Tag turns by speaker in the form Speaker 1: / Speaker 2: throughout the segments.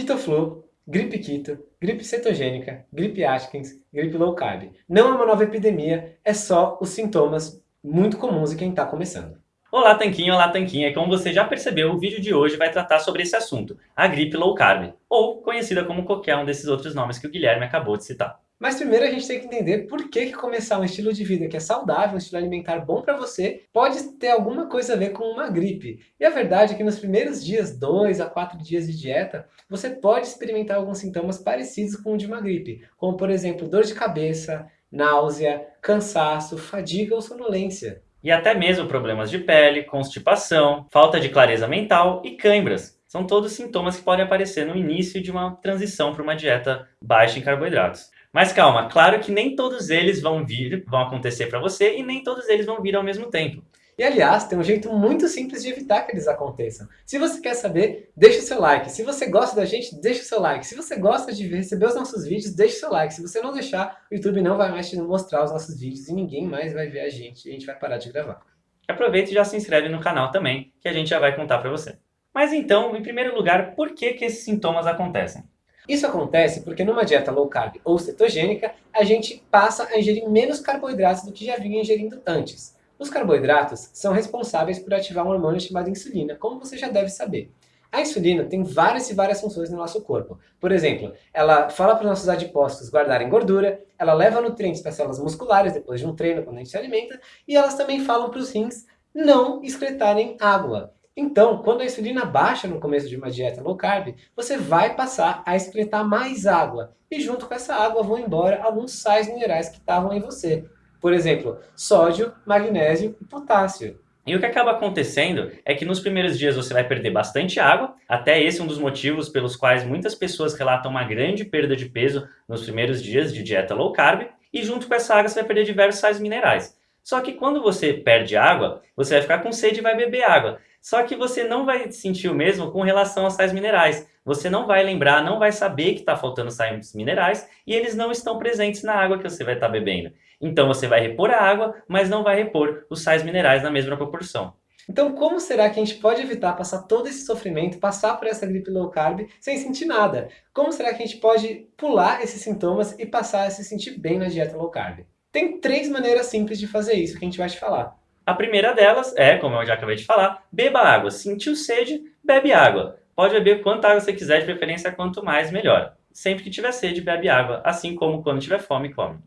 Speaker 1: Quitoflu, gripe quito, gripe cetogênica, gripe Atkins, gripe low carb. Não é uma nova epidemia, é só os sintomas muito comuns em quem está começando.
Speaker 2: Olá Tanquinho, olá Tanquinha, como você já percebeu, o vídeo de hoje vai tratar sobre esse assunto, a gripe low carb, ou conhecida como qualquer um desses outros nomes que o Guilherme acabou de citar.
Speaker 1: Mas primeiro a gente tem que entender por que, que começar um estilo de vida que é saudável, um estilo alimentar bom para você, pode ter alguma coisa a ver com uma gripe. E a verdade é que nos primeiros dias, 2 a 4 dias de dieta, você pode experimentar alguns sintomas parecidos com o de uma gripe, como por exemplo dor de cabeça, náusea, cansaço, fadiga ou sonolência.
Speaker 2: E até mesmo problemas de pele, constipação, falta de clareza mental e câimbras. São todos sintomas que podem aparecer no início de uma transição para uma dieta baixa em carboidratos. Mas calma, claro que nem todos eles vão vir, vão acontecer para você e nem todos eles vão vir ao mesmo tempo.
Speaker 1: E aliás, tem um jeito muito simples de evitar que eles aconteçam. Se você quer saber, deixa o seu like. Se você gosta da gente, deixa o seu like. Se você gosta de receber os nossos vídeos, deixa o seu like. Se você não deixar, o YouTube não vai mais te mostrar os nossos vídeos e ninguém mais vai ver a gente e a gente vai parar de gravar.
Speaker 2: Aproveita e já se inscreve no canal também, que a gente já vai contar para você. Mas então, em primeiro lugar, por que, que esses sintomas acontecem?
Speaker 1: Isso acontece porque numa dieta low carb ou cetogênica, a gente passa a ingerir menos carboidratos do que já vinha ingerindo antes. Os carboidratos são responsáveis por ativar um hormônio chamado insulina, como você já deve saber. A insulina tem várias e várias funções no nosso corpo. Por exemplo, ela fala para os nossos adipócitos guardarem gordura, ela leva nutrientes para as células musculares depois de um treino, quando a gente se alimenta, e elas também falam para os rins não excretarem água. Então, quando a insulina baixa no começo de uma dieta low carb, você vai passar a excretar mais água. E junto com essa água vão embora alguns sais minerais que estavam em você. Por exemplo, sódio, magnésio e potássio.
Speaker 2: E o que acaba acontecendo é que nos primeiros dias você vai perder bastante água, até esse é um dos motivos pelos quais muitas pessoas relatam uma grande perda de peso nos primeiros dias de dieta low carb, e junto com essa água você vai perder diversos sais minerais. Só que quando você perde água, você vai ficar com sede e vai beber água. Só que você não vai sentir o mesmo com relação aos sais minerais. Você não vai lembrar, não vai saber que está faltando sais minerais e eles não estão presentes na água que você vai estar tá bebendo. Então você vai repor a água, mas não vai repor os sais minerais na mesma proporção.
Speaker 1: Então como será que a gente pode evitar passar todo esse sofrimento, passar por essa gripe low carb sem sentir nada? Como será que a gente pode pular esses sintomas e passar a se sentir bem na dieta low carb? Tem três maneiras simples de fazer isso que a gente vai te falar.
Speaker 2: A primeira delas é, como eu já acabei de falar, beba água. Sentiu sede, bebe água. Pode beber quanta água você quiser, de preferência quanto mais, melhor. Sempre que tiver sede, bebe água, assim como quando tiver fome, come.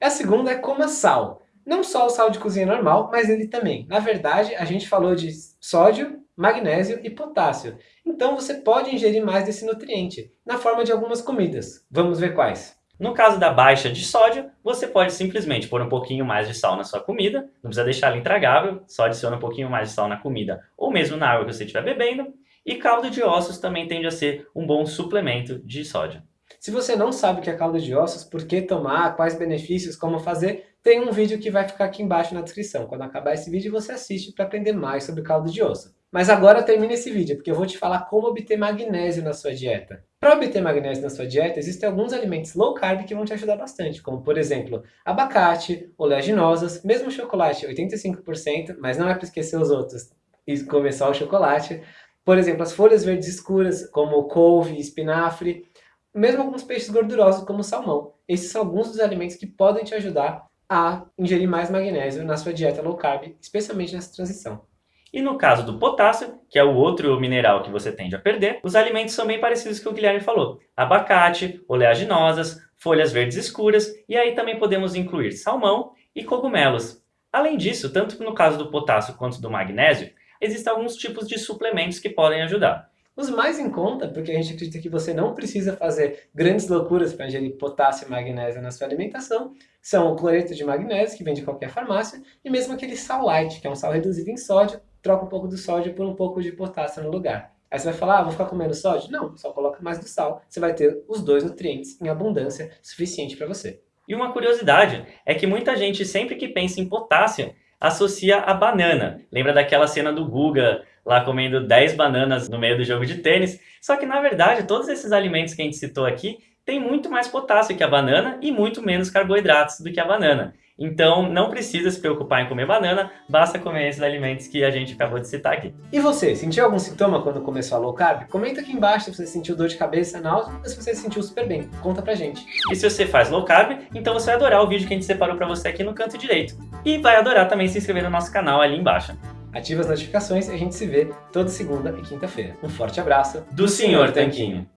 Speaker 1: A segunda é coma sal. Não só o sal de cozinha normal, mas ele também. Na verdade, a gente falou de sódio, magnésio e potássio. Então você pode ingerir mais desse nutriente, na forma de algumas comidas. Vamos ver quais.
Speaker 2: No caso da baixa de sódio, você pode simplesmente pôr um pouquinho mais de sal na sua comida, não precisa deixar ela intragável, só adiciona um pouquinho mais de sal na comida ou mesmo na água que você estiver bebendo. E caldo de ossos também tende a ser um bom suplemento de sódio.
Speaker 1: Se você não sabe o que é caldo de ossos, por que tomar, quais benefícios, como fazer, tem um vídeo que vai ficar aqui embaixo na descrição. Quando acabar esse vídeo, você assiste para aprender mais sobre caldo de osso. Mas agora termina esse vídeo, porque eu vou te falar como obter magnésio na sua dieta. Para obter magnésio na sua dieta, existem alguns alimentos low carb que vão te ajudar bastante, como por exemplo, abacate, oleaginosas, mesmo chocolate 85%, mas não é para esquecer os outros e comer só o chocolate. Por exemplo, as folhas verdes escuras, como couve, espinafre, mesmo alguns peixes gordurosos, como salmão. Esses são alguns dos alimentos que podem te ajudar a ingerir mais magnésio na sua dieta low carb, especialmente nessa transição.
Speaker 2: E no caso do potássio, que é o outro mineral que você tende a perder, os alimentos são bem parecidos com o que o Guilherme falou. Abacate, oleaginosas, folhas verdes escuras, e aí também podemos incluir salmão e cogumelos. Além disso, tanto no caso do potássio quanto do magnésio, existem alguns tipos de suplementos que podem ajudar.
Speaker 1: Os mais em conta, porque a gente acredita que você não precisa fazer grandes loucuras para ingerir potássio e magnésio na sua alimentação, são o cloreto de magnésio, que vem de qualquer farmácia, e mesmo aquele sal light, que é um sal reduzido em sódio, troca um pouco do sódio por um pouco de potássio no lugar. Aí você vai falar, ah, vou ficar comendo sódio? Não, só coloca mais do sal. Você vai ter os dois nutrientes em abundância suficiente para você.
Speaker 2: E uma curiosidade é que muita gente, sempre que pensa em potássio, associa a banana. Lembra daquela cena do Guga lá comendo 10 bananas no meio do jogo de tênis? Só que, na verdade, todos esses alimentos que a gente citou aqui tem muito mais potássio que a banana e muito menos carboidratos do que a banana. Então, não precisa se preocupar em comer banana, basta comer esses alimentos que a gente acabou de citar aqui.
Speaker 1: E você, sentiu algum sintoma quando começou a low carb? Comenta aqui embaixo se você sentiu dor de cabeça, náusea, ou se você se sentiu super bem. Conta pra gente.
Speaker 2: E se você faz low carb, então você vai adorar o vídeo que a gente separou pra você aqui no canto direito. E vai adorar também se inscrever no nosso canal ali embaixo.
Speaker 1: Ativa as notificações e a gente se vê toda segunda e quinta-feira. Um forte abraço
Speaker 2: do Sr. Tanquinho.